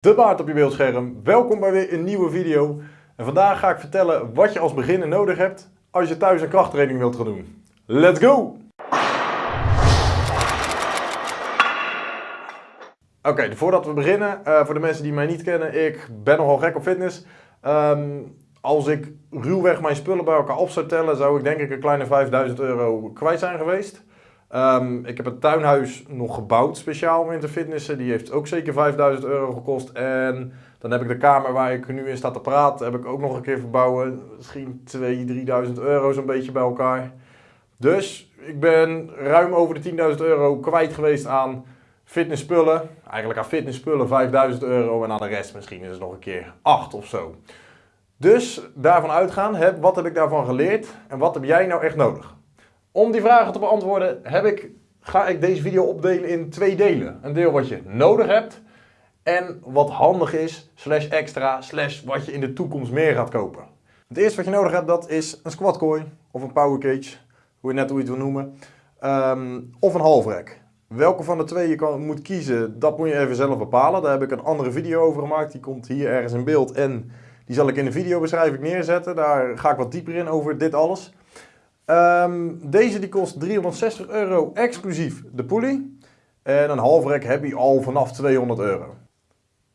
De baard op je beeldscherm. Welkom bij weer een nieuwe video. En vandaag ga ik vertellen wat je als beginner nodig hebt als je thuis een krachttraining wilt gaan doen. Let's go! Oké, voordat we beginnen, uh, voor de mensen die mij niet kennen, ik ben nogal gek op fitness. Um, als ik ruwweg mijn spullen bij elkaar op zou tellen, zou ik denk ik een kleine 5000 euro kwijt zijn geweest. Um, ik heb een tuinhuis nog gebouwd speciaal om in te fitnessen. Die heeft ook zeker 5000 euro gekost. En dan heb ik de kamer waar ik nu in sta te praten, heb ik ook nog een keer verbouwen. Misschien 2.000, 3.000 euro zo'n beetje bij elkaar. Dus ik ben ruim over de 10.000 euro kwijt geweest aan fitnessspullen. Eigenlijk aan fitnessspullen 5000 euro en aan de rest misschien is het nog een keer 8 of zo. Dus daarvan uitgaan, wat heb ik daarvan geleerd en wat heb jij nou echt nodig? Om die vragen te beantwoorden heb ik, ga ik deze video opdelen in twee delen. Een deel wat je nodig hebt en wat handig is, slash extra, slash wat je in de toekomst meer gaat kopen. Het eerste wat je nodig hebt, dat is een squat of een power cage, hoe je net hoe je het wil noemen, um, of een halfrek. Welke van de twee je moet kiezen, dat moet je even zelf bepalen. Daar heb ik een andere video over gemaakt, die komt hier ergens in beeld en die zal ik in de videobeschrijving neerzetten. Daar ga ik wat dieper in over dit alles. Um, deze die kost 360 euro exclusief de pulley. En een halfrek heb je al vanaf 200 euro.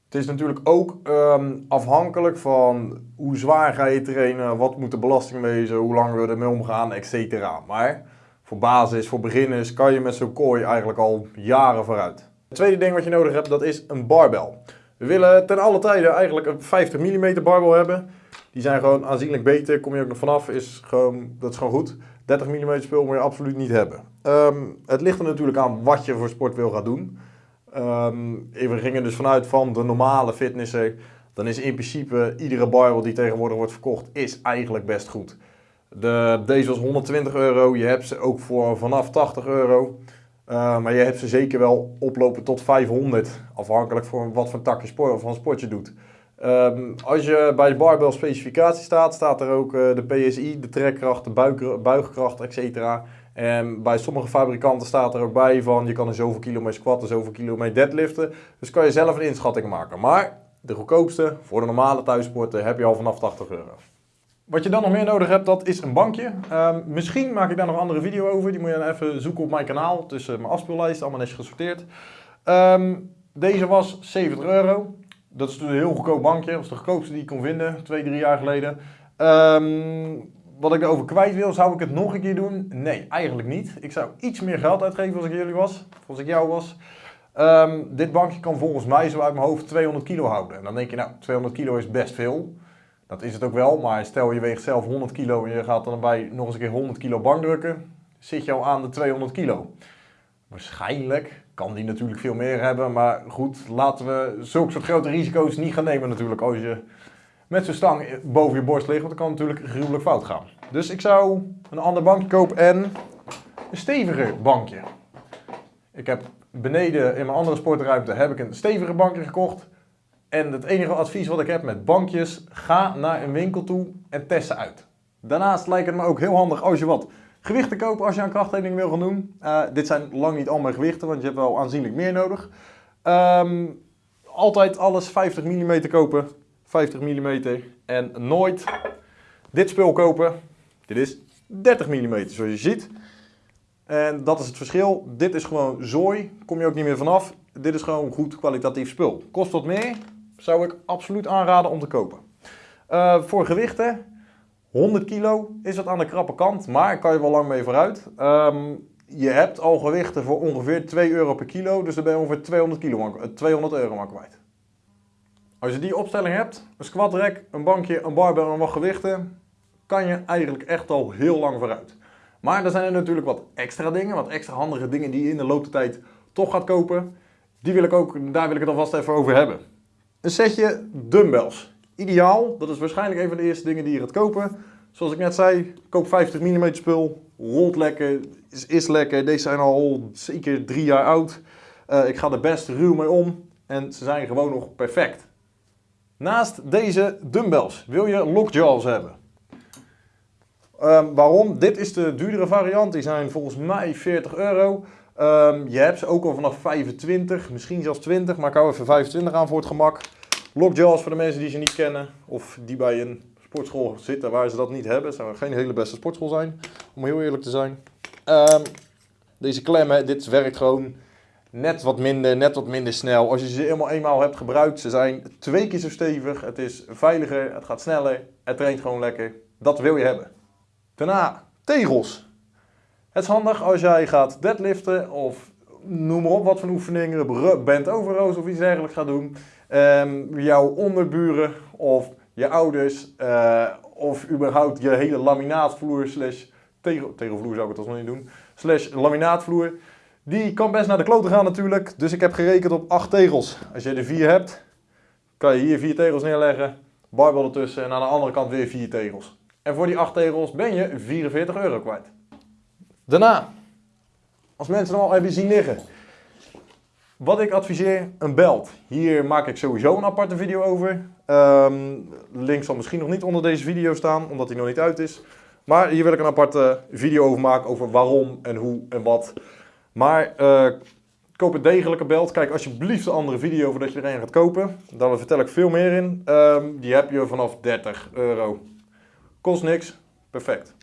Het is natuurlijk ook um, afhankelijk van hoe zwaar ga je trainen, wat moet de belasting wezen, hoe lang we ermee omgaan, etc. Maar voor basis, voor beginners, kan je met zo'n kooi eigenlijk al jaren vooruit. Het tweede ding wat je nodig hebt, dat is een barbel. We willen ten alle tijden eigenlijk een 50 mm barbel hebben. Die zijn gewoon aanzienlijk beter. Kom je ook nog vanaf, is gewoon, dat is gewoon goed. 30 mm spul moet je absoluut niet hebben. Um, het ligt er natuurlijk aan wat je voor sport wil gaan doen. Um, we gingen dus vanuit van de normale fitnesser. Dan is in principe iedere barbel die tegenwoordig wordt verkocht, is eigenlijk best goed. De, deze was 120 euro. Je hebt ze ook voor vanaf 80 euro. Uh, maar je hebt ze zeker wel oplopen tot 500. Afhankelijk van wat voor takje sport, van sport je doet. Um, als je bij de barbell specificatie staat, staat er ook uh, de PSI, de trekkracht, de buik, buigkracht, etc. En bij sommige fabrikanten staat er ook bij van je kan er zoveel kilo mee squatten, zoveel kilo mee deadliften. Dus kan je zelf een inschatting maken. Maar de goedkoopste voor de normale thuissporten heb je al vanaf 80 euro. Wat je dan nog meer nodig hebt, dat is een bankje. Um, misschien maak ik daar nog een andere video over. Die moet je dan even zoeken op mijn kanaal. Tussen mijn afspeellijst, allemaal netjes gesorteerd. Um, deze was 70 euro. Dat is een heel goedkoop bankje. Dat was de goedkoopste die ik kon vinden, twee, drie jaar geleden. Um, wat ik erover kwijt wil, zou ik het nog een keer doen? Nee, eigenlijk niet. Ik zou iets meer geld uitgeven als ik jullie was, als ik jou was. Um, dit bankje kan volgens mij zo uit mijn hoofd 200 kilo houden. En dan denk je, nou, 200 kilo is best veel. Dat is het ook wel, maar stel je weegt zelf 100 kilo en je gaat dan bij nog eens een keer 100 kilo bankdrukken, zit je al aan de 200 kilo. Waarschijnlijk kan die natuurlijk veel meer hebben, maar goed, laten we zulke soort grote risico's niet gaan nemen natuurlijk als je met zo'n stang boven je borst ligt, want dan kan natuurlijk gruwelijk fout gaan. Dus ik zou een ander bankje kopen en een steviger bankje. Ik heb beneden in mijn andere sportruimte heb ik een steviger bankje gekocht. En het enige advies wat ik heb met bankjes, ga naar een winkel toe en test ze uit. Daarnaast lijkt het me ook heel handig als je wat gewichten kopen als je een krachttraining wil gaan doen. Uh, dit zijn lang niet allemaal gewichten, want je hebt wel aanzienlijk meer nodig. Um, altijd alles 50 mm kopen. 50 mm. En nooit dit spul kopen. Dit is 30 mm, zoals je ziet. En dat is het verschil. Dit is gewoon zooi. Kom je ook niet meer vanaf. Dit is gewoon goed kwalitatief spul. Kost wat meer. Zou ik absoluut aanraden om te kopen. Uh, voor gewichten 100 kilo is dat aan de krappe kant, maar kan je wel lang mee vooruit. Um, je hebt al gewichten voor ongeveer 2 euro per kilo, dus dan ben je ongeveer 200, kilo, 200 euro maar kwijt. Als je die opstelling hebt, een squat rack, een bankje, een barbell en wat gewichten, kan je eigenlijk echt al heel lang vooruit. Maar er zijn er natuurlijk wat extra dingen, wat extra handige dingen die je in de loop der tijd toch gaat kopen. Die wil ik ook, daar wil ik het alvast even over hebben. Een setje dumbbells ideaal. Dat is waarschijnlijk een van de eerste dingen die je gaat kopen. Zoals ik net zei, koop 50 mm spul, rolt lekker, is, is lekker. Deze zijn al zeker drie jaar oud. Uh, ik ga er best ruw mee om en ze zijn gewoon nog perfect. Naast deze dumbbells wil je lockjaws hebben. Um, waarom? Dit is de duurdere variant. Die zijn volgens mij 40 euro. Ehm, je hebt ze ook al vanaf 25, misschien zelfs 20, maar ik hou even 25 aan voor het gemak. Lockjaws voor de mensen die ze niet kennen of die bij een sportschool zitten waar ze dat niet hebben. Het zou geen hele beste sportschool zijn, om heel eerlijk te zijn. Ehm, deze klemmen, dit werkt gewoon net wat minder, net wat minder snel. Als je ze helemaal eenmaal hebt gebruikt, ze zijn twee keer zo stevig. Het is veiliger, het gaat sneller, het traint gewoon lekker. Dat wil je hebben. Daarna, tegels. Het is handig als jij gaat deadliften of noem maar op wat voor oefeningen, bent overroos of iets dergelijks gaat doen. Um, jouw onderburen of je ouders uh, of überhaupt je hele laminaatvloer slash tegel, tegelvloer zou ik het alsnog niet doen, slash laminaatvloer. Die kan best naar de kloten gaan natuurlijk, dus ik heb gerekend op 8 tegels. Als je er 4 hebt, kan je hier 4 tegels neerleggen, barbel ertussen en aan de andere kant weer 4 tegels. En voor die 8 tegels ben je 44 euro kwijt. Daarna, als mensen hem al hebben zien liggen, wat ik adviseer, een belt. Hier maak ik sowieso een aparte video over. Um, link zal misschien nog niet onder deze video staan, omdat hij nog niet uit is. Maar hier wil ik een aparte video over maken, over waarom en hoe en wat. Maar uh, koop een degelijke belt. Kijk alsjeblieft de andere video voordat je er een gaat kopen. Daar vertel ik veel meer in. Um, die heb je vanaf 30 euro. Kost niks. Perfect.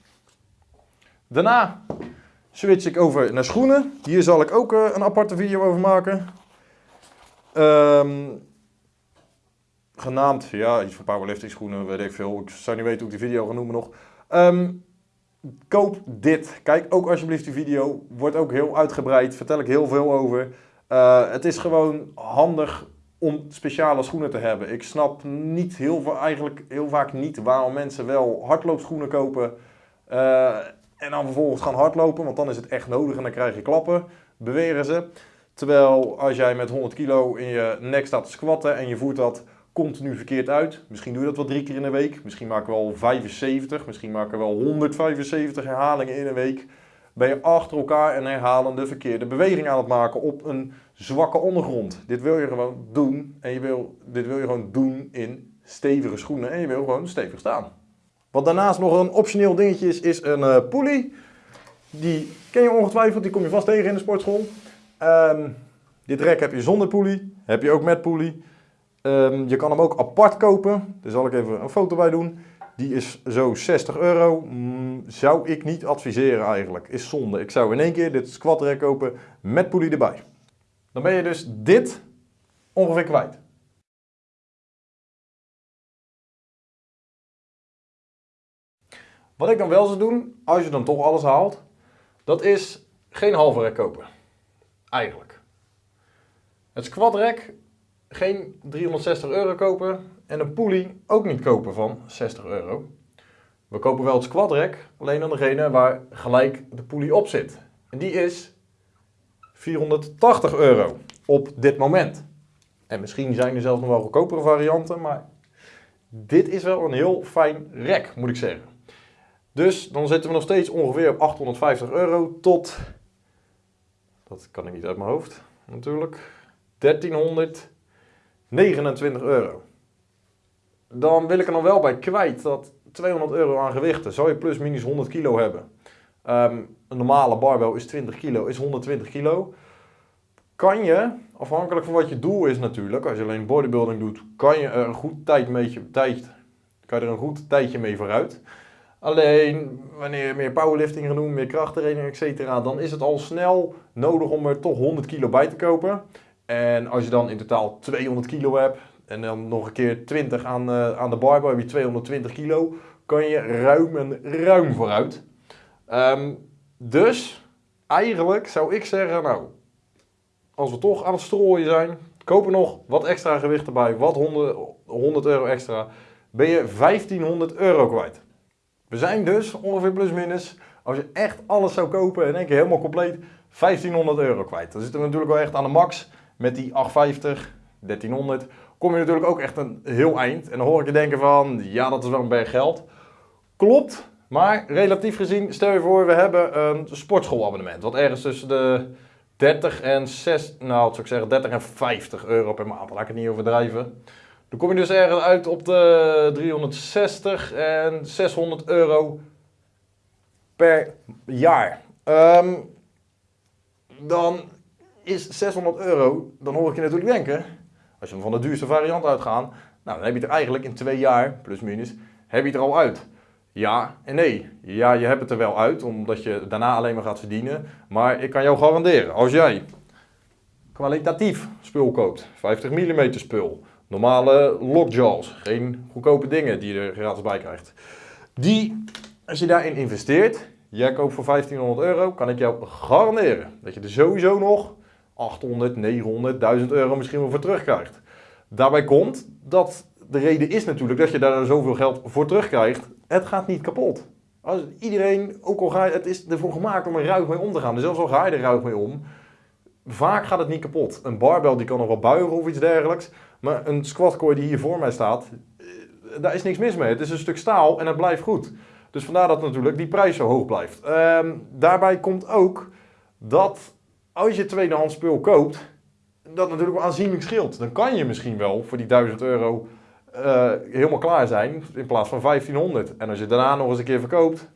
Daarna switch ik over naar schoenen. Hier zal ik ook uh, een aparte video over maken. Um, genaamd, ja, iets van powerlifting schoenen, weet ik veel. Ik zou niet weten hoe ik die video ga noemen nog. Um, koop dit. Kijk ook alsjeblieft die video. Wordt ook heel uitgebreid. Vertel ik heel veel over. Uh, het is gewoon handig om speciale schoenen te hebben. Ik snap niet heel, eigenlijk heel vaak niet waarom mensen wel hardloopschoenen kopen. Uh, en dan vervolgens gaan hardlopen, want dan is het echt nodig en dan krijg je klappen, beweren ze. Terwijl als jij met 100 kilo in je nek staat te squatten en je voert dat continu verkeerd uit. Misschien doe je dat wel drie keer in de week. Misschien maken we wel 75, misschien maken we wel 175 herhalingen in een week. Ben je achter elkaar een herhalende verkeerde beweging aan het maken op een zwakke ondergrond. Dit wil je gewoon doen en je wil, dit wil je gewoon doen in stevige schoenen en je wil gewoon stevig staan. Wat daarnaast nog een optioneel dingetje is, is een uh. Die ken je ongetwijfeld, die kom je vast tegen in de sportschool. Um, dit rek heb je zonder pulley, heb je ook met pulley. Um, je kan hem ook apart kopen, daar zal ik even een foto bij doen. Die is zo 60 euro. Mm, zou ik niet adviseren eigenlijk, is zonde. Ik zou in één keer dit squat rek kopen met pulley erbij. Dan ben je dus dit ongeveer kwijt. Wat ik dan wel zou doen, als je dan toch alles haalt, dat is geen halve rek kopen. Eigenlijk. Het squat rek, geen 360 euro kopen en een pulley ook niet kopen van 60 euro. We kopen wel het squat alleen dan degene waar gelijk de pulley op zit. En die is 480 euro op dit moment. En misschien zijn er zelfs nog wel goedkopere varianten, maar dit is wel een heel fijn rek, moet ik zeggen. Dus dan zitten we nog steeds ongeveer op 850 euro tot, dat kan ik niet uit mijn hoofd natuurlijk, 1329 euro. Dan wil ik er nog wel bij kwijt dat 200 euro aan gewichten, zou je plus minus 100 kilo hebben. Um, een normale barbell is 20 kilo, is 120 kilo. Kan je, afhankelijk van wat je doel is natuurlijk, als je alleen bodybuilding doet, kan je er een goed tijd tijd, kan je er een goed tijdje mee vooruit. Alleen wanneer je meer powerlifting gaat doen, meer krachttraining, etc., dan is het al snel nodig om er toch 100 kilo bij te kopen. En als je dan in totaal 200 kilo hebt en dan nog een keer 20 aan, uh, aan de barbell, heb je 220 kilo, kan je ruim en ruim vooruit. Um, dus eigenlijk zou ik zeggen, nou, als we toch aan het strooien zijn, kopen nog wat extra gewicht erbij, wat 100, 100 euro extra, ben je 1500 euro kwijt. We zijn dus ongeveer plus minus, als je echt alles zou kopen in één keer helemaal compleet, 1500 euro kwijt. Dan zitten we natuurlijk wel echt aan de max met die 850, 1300. Kom je natuurlijk ook echt een heel eind. En dan hoor ik je denken van, ja dat is wel een berg geld. Klopt, maar relatief gezien, stel je voor we hebben een sportschoolabonnement. Wat ergens tussen de 30 en 6, nou zou ik zeggen 30 en 50 euro per maand. Laat ik het niet overdrijven. Dan kom je dus ergens uit op de 360 en 600 euro per jaar. Um, dan is 600 euro, dan hoor ik je natuurlijk denken, als je van de duurste variant uitgaat, nou dan heb je het eigenlijk in twee jaar, plus minus, heb je het er al uit. Ja en nee. Ja, je hebt het er wel uit, omdat je daarna alleen maar gaat verdienen. Maar ik kan jou garanderen, als jij kwalitatief spul koopt, 50 mm spul, normale lockjaws, geen goedkope dingen die je er gratis bij krijgt. Die, als je daarin investeert, jij koopt voor 1500 euro, kan ik jou garanderen dat je er sowieso nog 800, 900, 1000 euro misschien wel voor terugkrijgt. Daarbij komt dat de reden is natuurlijk dat je daar zoveel geld voor terugkrijgt. Het gaat niet kapot. Als iedereen, ook al ga het is ervoor gemaakt om er ruig mee om te gaan. Dus zelfs al ga je er ruig mee om, vaak gaat het niet kapot. Een barbel die kan nog wel buigen of iets dergelijks. Maar een squatcore die hier voor mij staat, eh, daar is niks mis mee. Het is een stuk staal en het blijft goed. Dus vandaar dat natuurlijk die prijs zo hoog blijft. Ehm, daarbij komt ook dat als je tweedehands spul koopt, dat natuurlijk wel aanzienlijk scheelt. Dan kan je misschien wel voor die 1000 euro uh, helemaal klaar zijn in plaats van 1500. En als je daarna nog eens een keer verkoopt,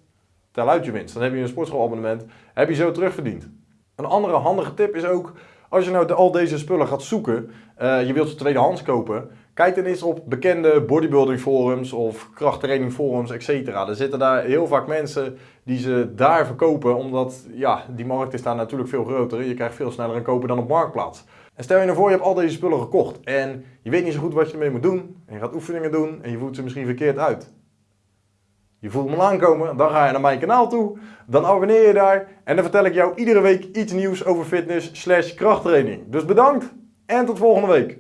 tel uit je winst. Dan heb je een sportschoolabonnement, heb je zo terugverdiend. Een andere handige tip is ook, als je nou al deze spullen gaat zoeken, uh, je wilt ze tweedehands kopen, kijk dan eens op bekende bodybuilding forums of krachttraining forums, etc. Er zitten daar heel vaak mensen die ze daar verkopen, omdat ja, die markt is daar natuurlijk veel groter. Je krijgt veel sneller een kopen dan op Marktplaats. En stel je nou voor, je hebt al deze spullen gekocht en je weet niet zo goed wat je ermee moet doen. En je gaat oefeningen doen en je voelt ze misschien verkeerd uit. Je voelt me aankomen, dan ga je naar mijn kanaal toe, dan abonneer je daar en dan vertel ik jou iedere week iets nieuws over fitness slash krachttraining. Dus bedankt en tot volgende week.